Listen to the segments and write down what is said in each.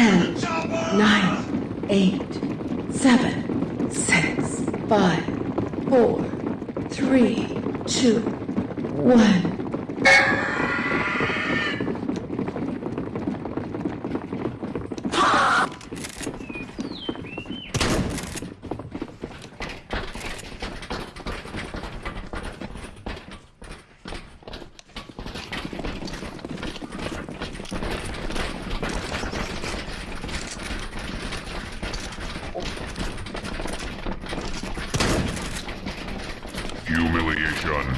ten, nine, eight, seven, six, five, four, three, two, one. Humiliation.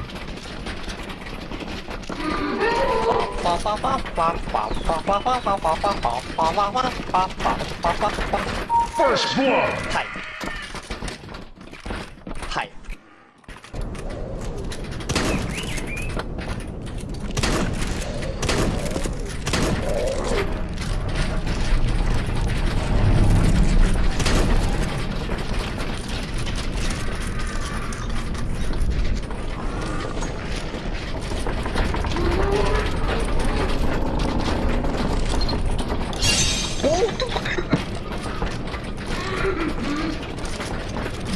First blood. は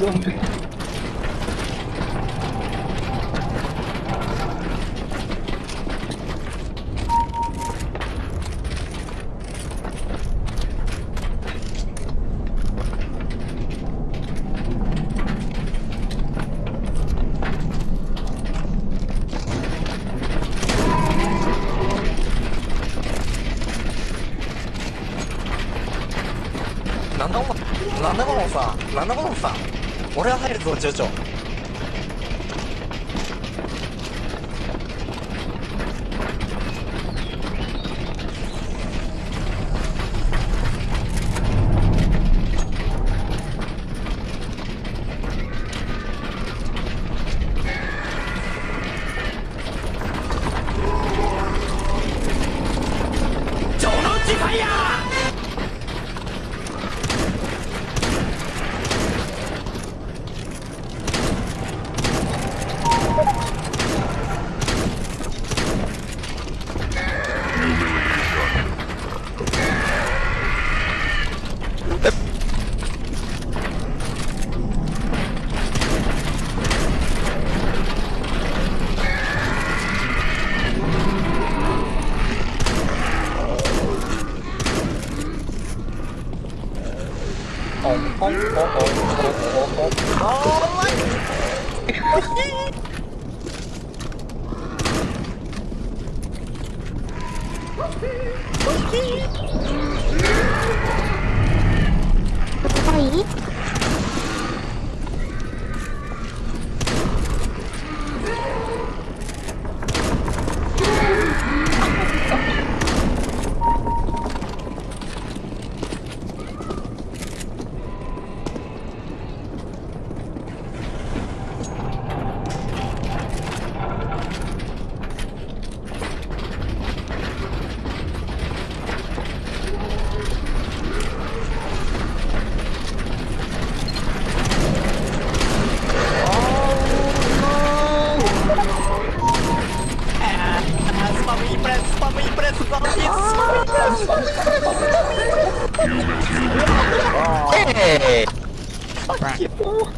Buông. なんだこのなんだこのさなんだこのさ俺は入るぞジョ い？Human. Hey! Fuck you.